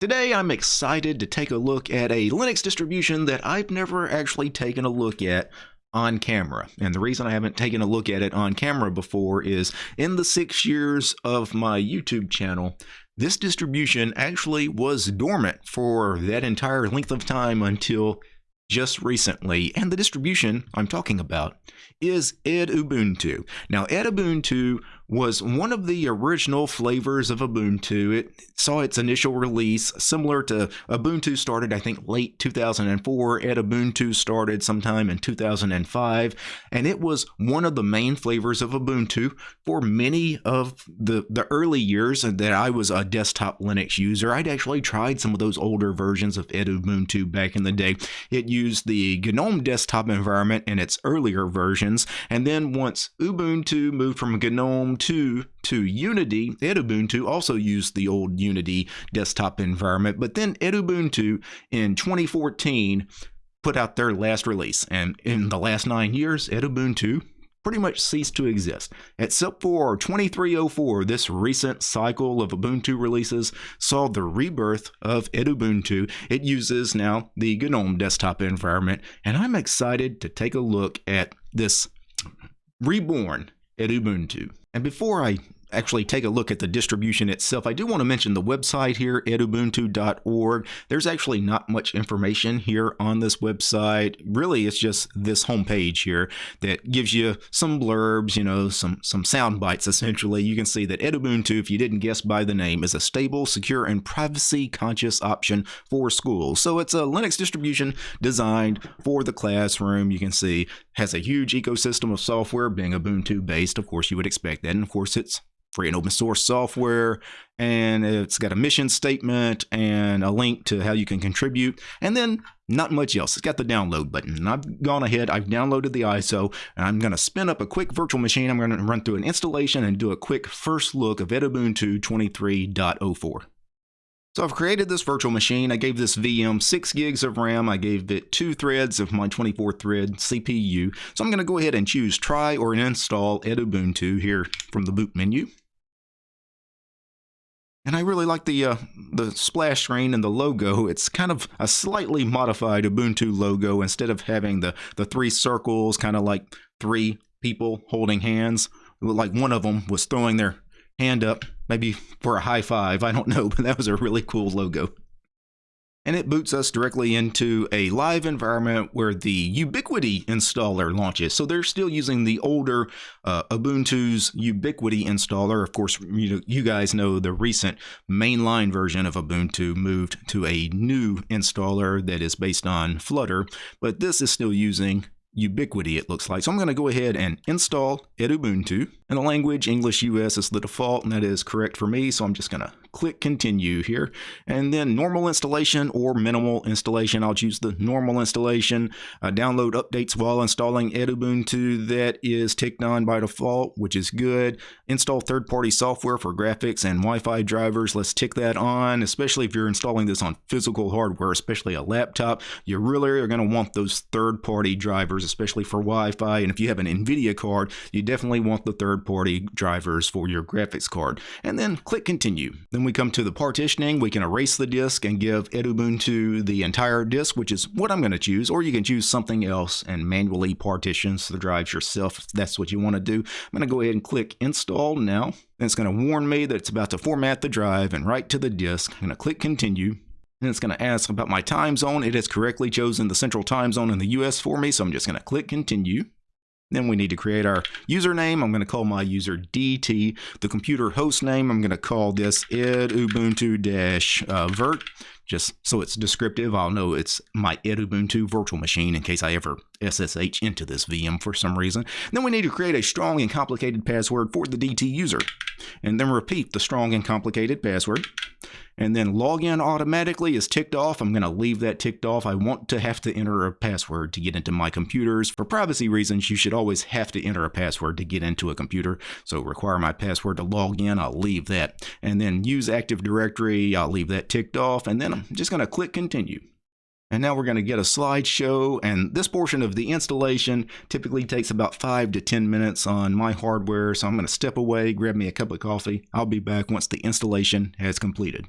Today I'm excited to take a look at a Linux distribution that I've never actually taken a look at on camera. And the reason I haven't taken a look at it on camera before is in the six years of my YouTube channel, this distribution actually was dormant for that entire length of time until just recently. And the distribution I'm talking about is Edubuntu. Now, Edubuntu was one of the original flavors of Ubuntu. It saw its initial release similar to Ubuntu started, I think, late 2004. Edubuntu started sometime in 2005, and it was one of the main flavors of Ubuntu for many of the, the early years that I was a desktop Linux user. I'd actually tried some of those older versions of Edubuntu back in the day. It used the GNOME desktop environment in its earlier versions, and then once Ubuntu moved from GNOME 2 to Unity, Edubuntu also used the old Unity desktop environment, but then Edubuntu in 2014 put out their last release. And in the last nine years, Edubuntu pretty much ceased to exist. Except for 2304, this recent cycle of Ubuntu releases saw the rebirth of Edubuntu. It uses now the GNOME desktop environment, and I'm excited to take a look at this reborn Edubuntu. And before I actually take a look at the distribution itself, I do want to mention the website here, edubuntu.org. There's actually not much information here on this website. Really, it's just this homepage here that gives you some blurbs, you know, some, some sound bites essentially. You can see that Edubuntu, if you didn't guess by the name, is a stable, secure, and privacy conscious option for schools. So it's a Linux distribution designed for the classroom. You can see has a huge ecosystem of software being Ubuntu based. Of course, you would expect that. And of course, it's free and open source software and it's got a mission statement and a link to how you can contribute and then not much else it's got the download button and i've gone ahead i've downloaded the iso and i'm going to spin up a quick virtual machine i'm going to run through an installation and do a quick first look of edubuntu 23.04 so I've created this virtual machine. I gave this VM 6 gigs of RAM. I gave it two threads of my 24 thread CPU. So I'm going to go ahead and choose try or install Edubuntu here from the boot menu. And I really like the uh, the splash screen and the logo. It's kind of a slightly modified Ubuntu logo. Instead of having the, the three circles, kind of like three people holding hands, like one of them was throwing their hand up, maybe for a high five. I don't know, but that was a really cool logo and it boots us directly into a live environment where the Ubiquity installer launches. So they're still using the older uh, Ubuntu's Ubiquity installer. Of course, you, know, you guys know the recent mainline version of Ubuntu moved to a new installer that is based on Flutter, but this is still using Ubiquity, it looks like. So I'm going to go ahead and install Edubuntu. And the language, English US is the default, and that is correct for me. So I'm just going to click continue here. And then normal installation or minimal installation. I'll choose the normal installation. Uh, download updates while installing Edubuntu. That is ticked on by default, which is good. Install third-party software for graphics and Wi-Fi drivers. Let's tick that on, especially if you're installing this on physical hardware, especially a laptop. You really are going to want those third-party drivers, especially for Wi-Fi. And if you have an NVIDIA card, you definitely want the third-party drivers for your graphics card. And then click continue. Then then we come to the partitioning. We can erase the disk and give Edubuntu the entire disk, which is what I'm going to choose. Or you can choose something else and manually partition the drives yourself if that's what you want to do. I'm going to go ahead and click install now. And it's going to warn me that it's about to format the drive and write to the disk. I'm going to click continue. And it's going to ask about my time zone. It has correctly chosen the central time zone in the US for me, so I'm just going to click continue. Then we need to create our username. I'm going to call my user DT. The computer host name, I'm going to call this edubuntu-vert. Uh, Just so it's descriptive, I'll know it's my edubuntu virtual machine in case I ever SSH into this VM for some reason. Then we need to create a strong and complicated password for the DT user. And then repeat the strong and complicated password and then login automatically is ticked off. I'm going to leave that ticked off. I want to have to enter a password to get into my computers. For privacy reasons, you should always have to enter a password to get into a computer. So require my password to log in, I'll leave that. And then use Active Directory, I'll leave that ticked off. And then I'm just going to click continue. And now we're going to get a slideshow, and this portion of the installation typically takes about 5 to 10 minutes on my hardware, so I'm going to step away, grab me a cup of coffee. I'll be back once the installation has completed.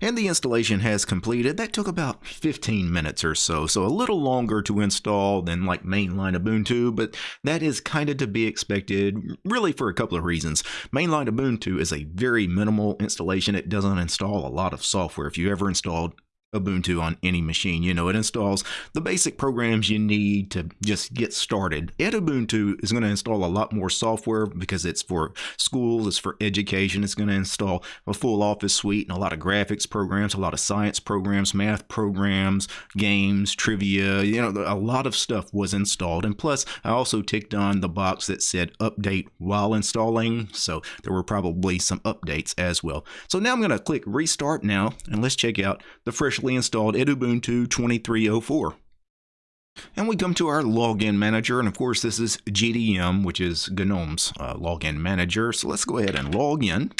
and the installation has completed. That took about 15 minutes or so, so a little longer to install than like mainline Ubuntu, but that is kind of to be expected, really for a couple of reasons. Mainline Ubuntu is a very minimal installation. It doesn't install a lot of software. If you ever installed Ubuntu on any machine. You know, it installs the basic programs you need to just get started. Ubuntu is going to install a lot more software because it's for schools, it's for education. It's going to install a full office suite and a lot of graphics programs, a lot of science programs, math programs, games, trivia. You know, a lot of stuff was installed. And plus, I also ticked on the box that said update while installing. So there were probably some updates as well. So now I'm going to click restart now and let's check out the fresh freshly installed Ubuntu 2304. And we come to our login manager, and of course this is GDM, which is GNOME's uh, login manager. So let's go ahead and log in.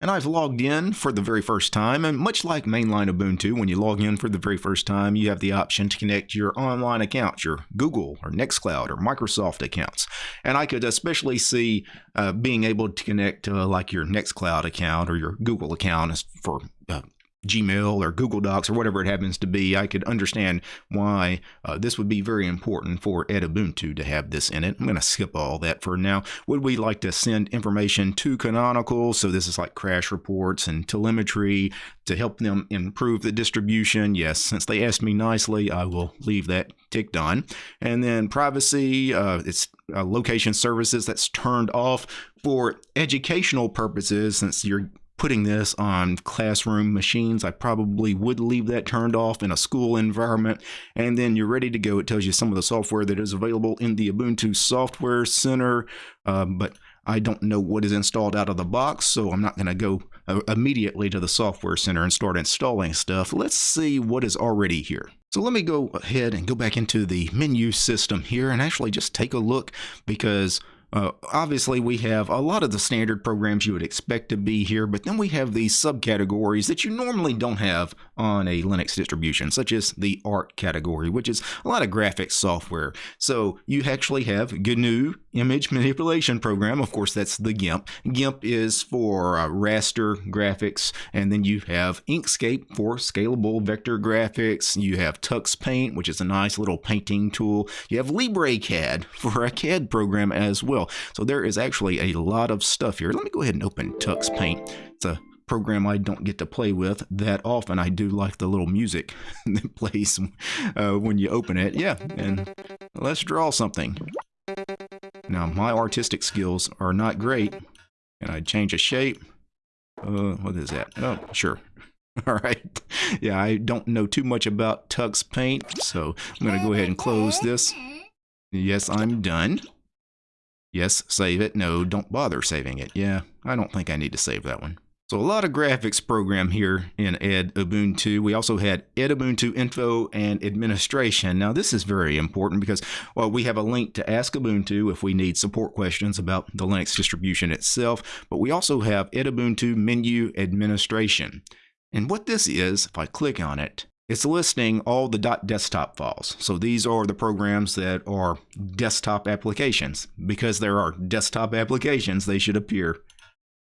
And I've logged in for the very first time, and much like mainline Ubuntu, when you log in for the very first time, you have the option to connect your online accounts, your Google or Nextcloud or Microsoft accounts. And I could especially see uh, being able to connect uh, like your Nextcloud account or your Google account for uh, Gmail or Google Docs or whatever it happens to be, I could understand why uh, this would be very important for Ubuntu to have this in it. I'm going to skip all that for now. Would we like to send information to Canonical? So this is like crash reports and telemetry to help them improve the distribution. Yes, since they asked me nicely, I will leave that ticked on. And then privacy, uh, it's uh, location services that's turned off for educational purposes since you're putting this on classroom machines. I probably would leave that turned off in a school environment. And then you're ready to go. It tells you some of the software that is available in the Ubuntu Software Center. Uh, but I don't know what is installed out of the box, so I'm not going to go uh, immediately to the Software Center and start installing stuff. Let's see what is already here. So let me go ahead and go back into the menu system here and actually just take a look because uh, obviously, we have a lot of the standard programs you would expect to be here, but then we have these subcategories that you normally don't have on a Linux distribution, such as the art category, which is a lot of graphics software. So you actually have GNU image manipulation program. Of course, that's the GIMP. GIMP is for uh, raster graphics, and then you have Inkscape for scalable vector graphics. You have Tux Paint, which is a nice little painting tool. You have LibreCAD for a CAD program as well. So there is actually a lot of stuff here. Let me go ahead and open Tux Paint. It's a program I don't get to play with that often. I do like the little music that plays uh, when you open it. Yeah, and let's draw something. Now, my artistic skills are not great, and I change a shape. Uh, what is that? Oh, sure. All right. Yeah, I don't know too much about Tux Paint, so I'm going to go ahead and close this. Yes, I'm done. Yes, save it. No, don't bother saving it. Yeah, I don't think I need to save that one. So a lot of graphics program here in Edubuntu. We also had Edubuntu info and administration. Now this is very important because well, we have a link to Ask Ubuntu if we need support questions about the Linux distribution itself, but we also have Edubuntu menu administration. And what this is, if I click on it, it's listing all the .desktop files. So these are the programs that are desktop applications. Because there are desktop applications, they should appear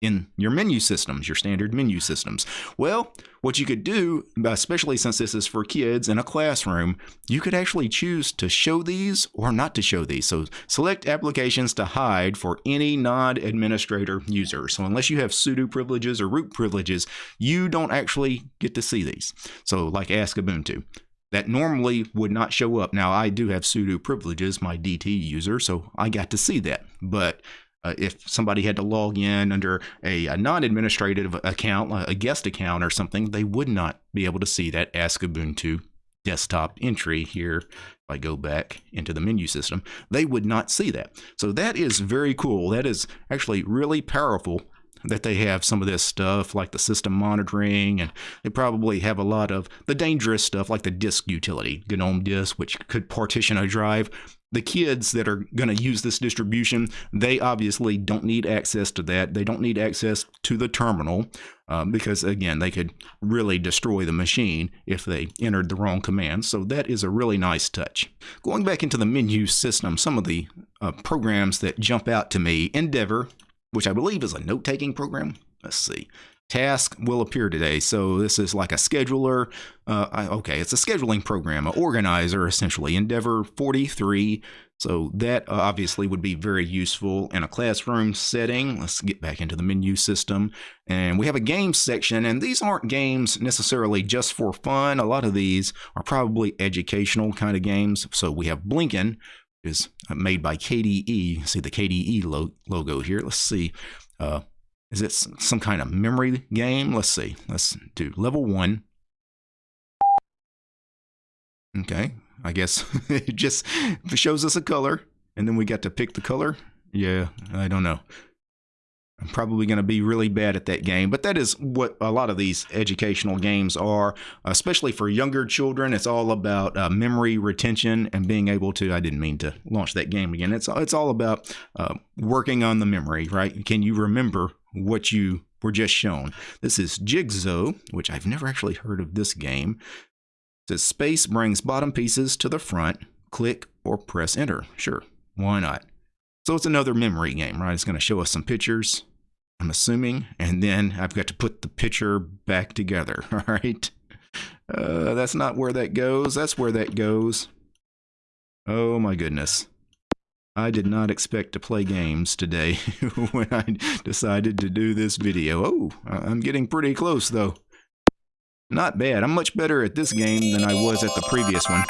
in your menu systems, your standard menu systems. Well, what you could do, especially since this is for kids in a classroom, you could actually choose to show these or not to show these. So select applications to hide for any non-administrator user. So unless you have sudo privileges or root privileges, you don't actually get to see these. So like Ask Ubuntu that normally would not show up. Now, I do have sudo privileges, my DT user, so I got to see that. But uh, if somebody had to log in under a, a non-administrative account, a guest account or something, they would not be able to see that Ask Ubuntu desktop entry here. If I go back into the menu system, they would not see that. So that is very cool. That is actually really powerful that they have some of this stuff like the system monitoring and they probably have a lot of the dangerous stuff like the disk utility gnome disk which could partition a drive the kids that are going to use this distribution, they obviously don't need access to that. They don't need access to the terminal uh, because, again, they could really destroy the machine if they entered the wrong command. So that is a really nice touch. Going back into the menu system, some of the uh, programs that jump out to me, Endeavour, which I believe is a note-taking program. Let's see. task will appear today. So this is like a scheduler. Uh, I, okay, it's a scheduling program, an organizer essentially. Endeavour 43. So that uh, obviously would be very useful in a classroom setting. Let's get back into the menu system. And we have a games section, and these aren't games necessarily just for fun. A lot of these are probably educational kind of games. So we have Blinken, is made by KDE. See the KDE lo logo here. Let's see. Uh, is it some kind of memory game? Let's see. Let's do level one. Okay, I guess it just shows us a color, and then we got to pick the color. Yeah, I don't know. I'm probably going to be really bad at that game, but that is what a lot of these educational games are, especially for younger children. It's all about uh, memory retention and being able to. I didn't mean to launch that game again. It's it's all about uh, working on the memory, right? Can you remember what you were just shown? This is Jigsaw, which I've never actually heard of this game. It says space brings bottom pieces to the front. Click or press enter. Sure, why not? So it's another memory game, right? It's going to show us some pictures, I'm assuming, and then I've got to put the picture back together, all right? Uh, that's not where that goes. That's where that goes. Oh my goodness. I did not expect to play games today when I decided to do this video. Oh, I'm getting pretty close though. Not bad. I'm much better at this game than I was at the previous one.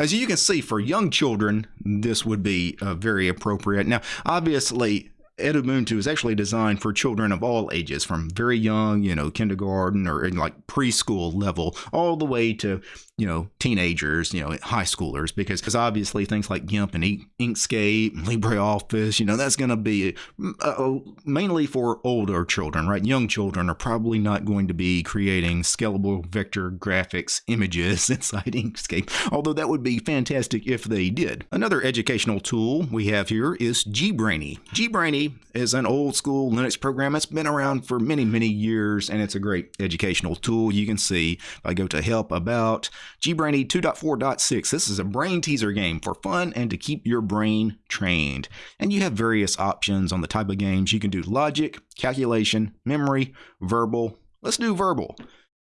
As you can see, for young children, this would be uh, very appropriate. Now, obviously, Edubuntu is actually designed for children of all ages, from very young, you know, kindergarten or in like preschool level, all the way to you know, teenagers, you know, high schoolers, because because obviously things like GIMP and Inkscape, LibreOffice, you know, that's going to be uh, mainly for older children, right? Young children are probably not going to be creating scalable vector graphics images inside Inkscape, although that would be fantastic if they did. Another educational tool we have here is GBrainy. GBrainy is an old school Linux program that's been around for many, many years, and it's a great educational tool. You can see if I go to help about GBrainy 2.4.6. This is a brain teaser game for fun and to keep your brain trained. And you have various options on the type of games. You can do logic, calculation, memory, verbal. Let's do verbal.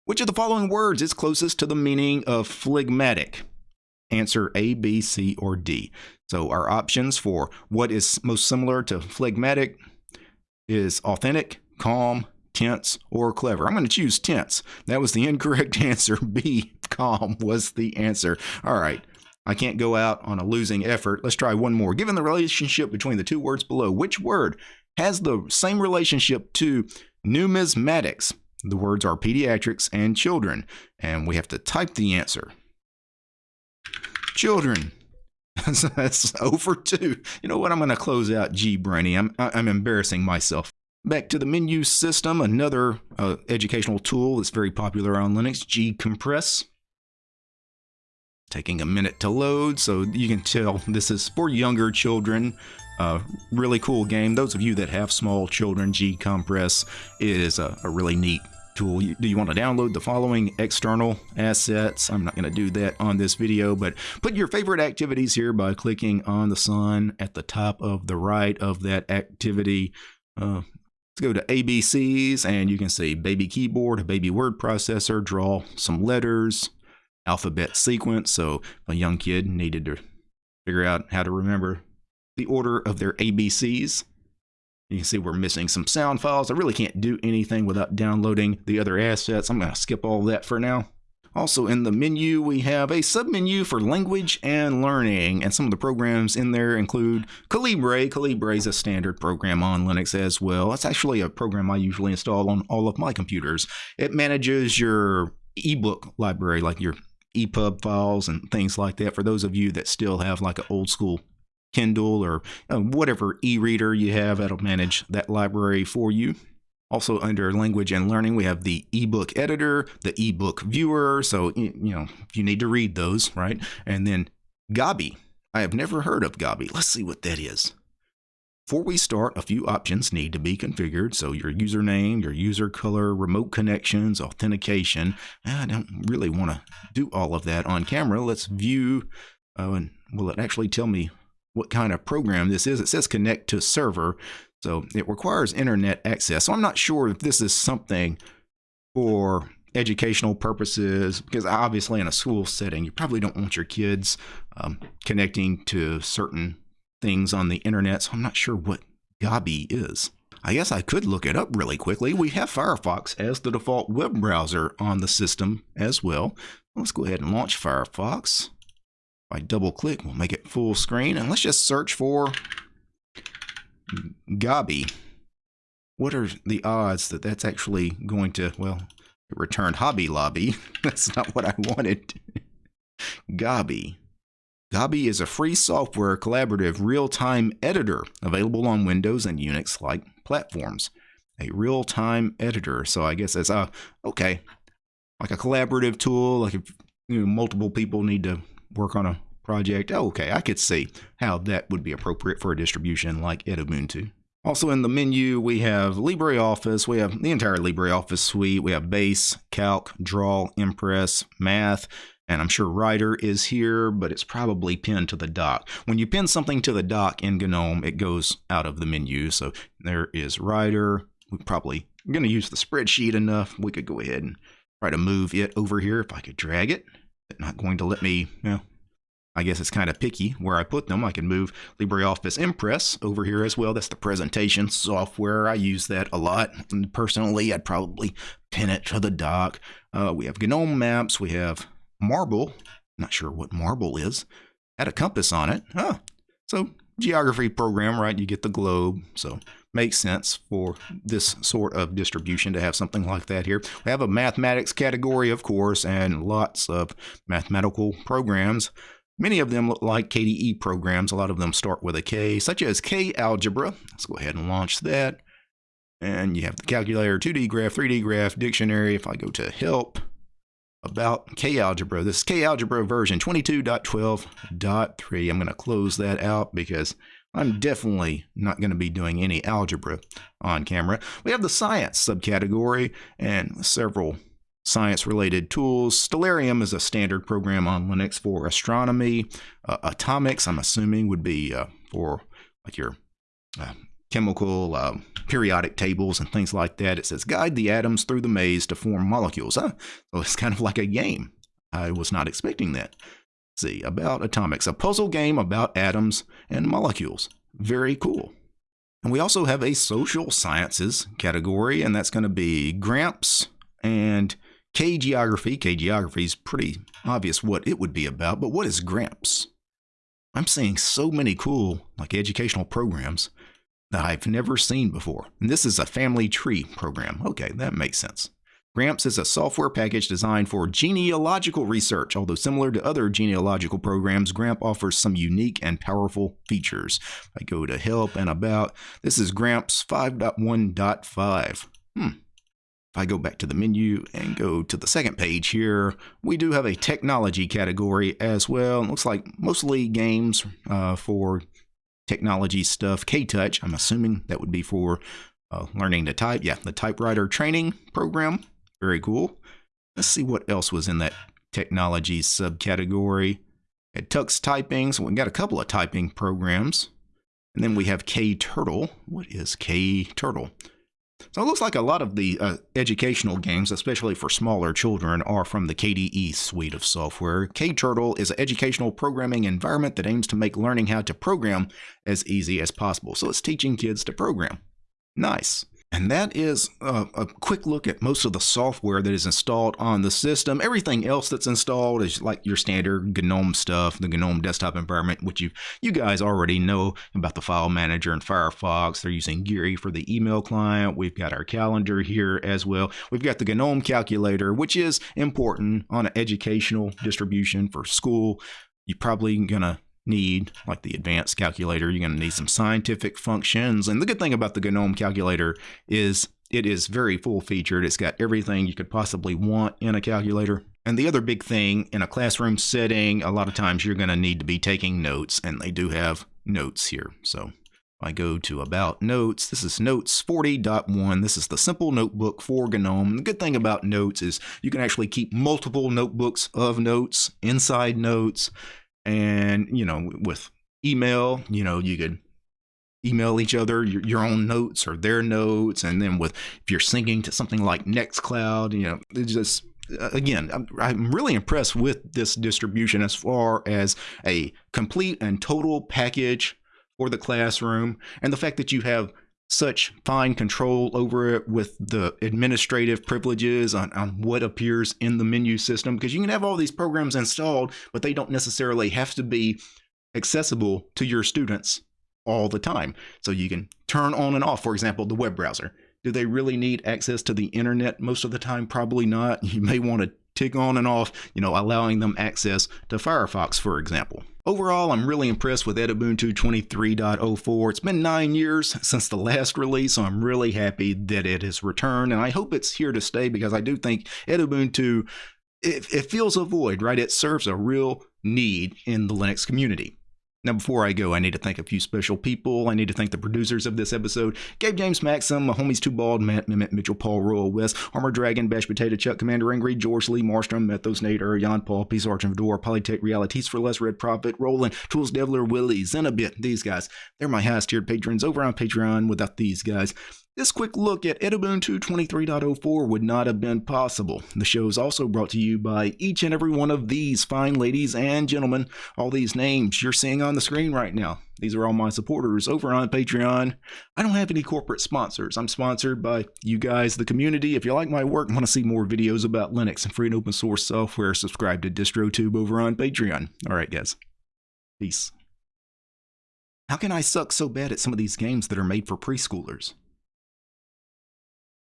Which of the following words is closest to the meaning of phlegmatic? Answer A, B, C, or D. So our options for what is most similar to phlegmatic is authentic, calm, tense, or clever. I'm going to choose tense. That was the incorrect answer. B, calm was the answer. All right. I can't go out on a losing effort. Let's try one more. Given the relationship between the two words below, which word has the same relationship to numismatics? The words are pediatrics and children, and we have to type the answer. Children. That's over two. You know what? I'm going to close out GBrainy. I'm, I'm embarrassing myself. Back to the menu system, another uh, educational tool that's very popular on Linux, GCompris. Taking a minute to load, so you can tell this is for younger children. Uh, really cool game. Those of you that have small children, GCompris is a, a really neat tool. Do you want to download the following external assets? I'm not going to do that on this video, but put your favorite activities here by clicking on the sun at the top of the right of that activity. Uh, Let's go to ABCs and you can see baby keyboard, baby word processor, draw some letters, alphabet sequence. So a young kid needed to figure out how to remember the order of their ABCs. You can see we're missing some sound files. I really can't do anything without downloading the other assets. I'm going to skip all that for now. Also in the menu, we have a submenu for language and learning, and some of the programs in there include Calibre. Calibre is a standard program on Linux as well. It's actually a program I usually install on all of my computers. It manages your ebook library, like your EPUB files and things like that. For those of you that still have like an old school Kindle or uh, whatever e-reader you have, that'll manage that library for you. Also under language and learning, we have the ebook editor, the ebook viewer. So, you know, you need to read those, right? And then Gobby. I have never heard of Gobby. Let's see what that is. Before we start, a few options need to be configured. So your username, your user color, remote connections, authentication. I don't really want to do all of that on camera. Let's view, uh, and will it actually tell me what kind of program this is? It says connect to server. So it requires internet access. So I'm not sure if this is something for educational purposes, because obviously in a school setting, you probably don't want your kids um, connecting to certain things on the internet. So I'm not sure what Gobby is. I guess I could look it up really quickly. We have Firefox as the default web browser on the system as well. Let's go ahead and launch Firefox. If I double click, we'll make it full screen. And let's just search for Gobby. What are the odds that that's actually going to, well, it returned Hobby Lobby. that's not what I wanted. Gobby. Gobby is a free software collaborative real-time editor available on Windows and Unix-like platforms. A real-time editor. So I guess that's uh okay, like a collaborative tool. Like if you know, multiple people need to work on a project. Oh, okay, I could see how that would be appropriate for a distribution like Edubuntu. Also in the menu, we have LibreOffice. We have the entire LibreOffice suite. We have Base, Calc, Draw, Impress, Math, and I'm sure Writer is here, but it's probably pinned to the dock. When you pin something to the dock in GNOME, it goes out of the menu. So there is Writer. We're probably going to use the spreadsheet enough. We could go ahead and try to move it over here if I could drag it. It's not going to let me, you know, I guess it's kind of picky where I put them. I can move LibreOffice Impress over here as well. That's the presentation software. I use that a lot. And personally, I'd probably pin it to the dock. Uh, we have GNOME Maps. We have marble. Not sure what marble is. Had a compass on it. Huh. So geography program, right? You get the globe. So makes sense for this sort of distribution to have something like that here. We have a mathematics category, of course, and lots of mathematical programs. Many of them look like KDE programs. A lot of them start with a K, such as KAlgebra. Let's go ahead and launch that. And you have the calculator, 2D graph, 3D graph, dictionary. If I go to help, about KAlgebra. This is KAlgebra version 22.12.3. I'm going to close that out because I'm definitely not going to be doing any algebra on camera. We have the science subcategory and several science related tools. Stellarium is a standard program on Linux for astronomy. Uh, Atomix, I'm assuming, would be uh, for like your uh, chemical uh, periodic tables and things like that. It says guide the atoms through the maze to form molecules. Huh? So it's kind of like a game. I was not expecting that. Let's see, about Atomix, a puzzle game about atoms and molecules. Very cool. And we also have a social sciences category, and that's going to be Gramps and KGeography. K geography is pretty obvious what it would be about, but what is Gramps? I'm seeing so many cool like educational programs that I've never seen before. And this is a family tree program. Okay, that makes sense. Gramps is a software package designed for genealogical research. Although similar to other genealogical programs, Gramp offers some unique and powerful features. I go to Help and About. This is Gramps 5.1.5. Hmm. If I go back to the menu and go to the second page here, we do have a technology category as well. It looks like mostly games uh, for technology stuff. KTouch, I'm assuming that would be for uh, learning to type. Yeah, the typewriter training program. Very cool. Let's see what else was in that technology subcategory. At Tux Typing, so we've got a couple of typing programs. And then we have KTurtle. What is KTurtle? So it looks like a lot of the uh, educational games, especially for smaller children, are from the KDE suite of software. KTurtle is an educational programming environment that aims to make learning how to program as easy as possible. So it's teaching kids to program. Nice. And that is a, a, quick look at most of the software that is installed on the system. Everything else that's installed is like your standard GNOME stuff, the GNOME desktop environment, which you you guys already know about the file manager and Firefox. They're using Geary for the email client. We've got our calendar here as well. We've got the GNOME calculator, which is important on an educational distribution for school. You're probably to need, like the advanced calculator, you're going to need some scientific functions. And the good thing about the GNOME calculator is it is very full featured. It's got everything you could possibly want in a calculator. And the other big thing in a classroom setting, a lot of times you're going to need to be taking notes, and they do have notes here. So I go to About Notes. This is Notes 40.1. This is the simple notebook for GNOME. The good thing about Notes is you can actually keep multiple notebooks of notes inside Notes and you know with email you know you could email each other your, your own notes or their notes and then with if you're syncing to something like nextcloud you know it's just uh, again I'm, I'm really impressed with this distribution as far as a complete and total package for the classroom and the fact that you have such fine control over it with the administrative privileges on, on what appears in the menu system because you can have all these programs installed but they don't necessarily have to be accessible to your students all the time. So you can turn on and off, for example, the web browser. Do they really need access to the internet most of the time? Probably not. You may want to tick on and off, you know, allowing them access to Firefox, for example. Overall, I'm really impressed with Edubuntu 23.04. It's been nine years since the last release, so I'm really happy that it has returned, and I hope it's here to stay because I do think Edubuntu, it, it fills a void, right? It serves a real need in the Linux community. Now, before I go, I need to thank a few special people. I need to thank the producers of this episode Gabe James Maxim, my homies Too Bald, Matt Mimit, Mitchell Paul, Royal West, Armor Dragon, Bash Potato, Chuck, Commander Angry, George Lee, Marstrom, Methos, Nader, Jan Paul, Peace Arch Door, Polytech Realities for Less, Red Prophet, Roland, Tools Devler, Willie, Zenabit. These guys, they're my highest tiered patrons over on Patreon. Without these guys, this quick look at Edubuntu 23.04 would not have been possible. The show is also brought to you by each and every one of these fine ladies and gentlemen. All these names you're seeing on the screen right now. These are all my supporters over on Patreon. I don't have any corporate sponsors. I'm sponsored by you guys, the community. If you like my work and want to see more videos about Linux and free and open source software, subscribe to DistroTube over on Patreon. All right, guys. Peace. How can I suck so bad at some of these games that are made for preschoolers?